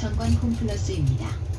정권 홈플러스입니다.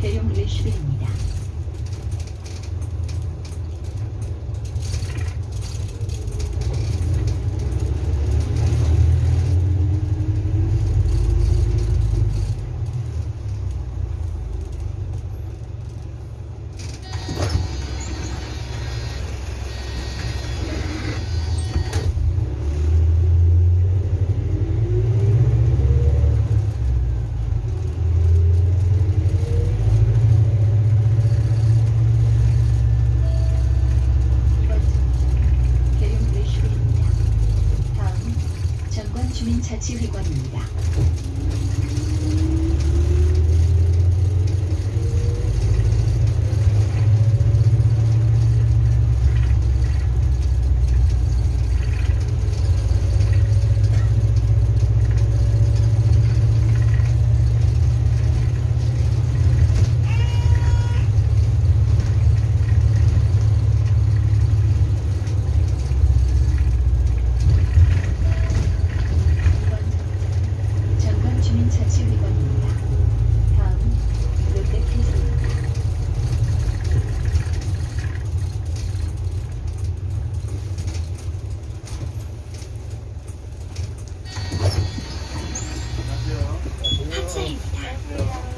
대형 레시피입니다. 주민자치회관입니다. 谢谢大。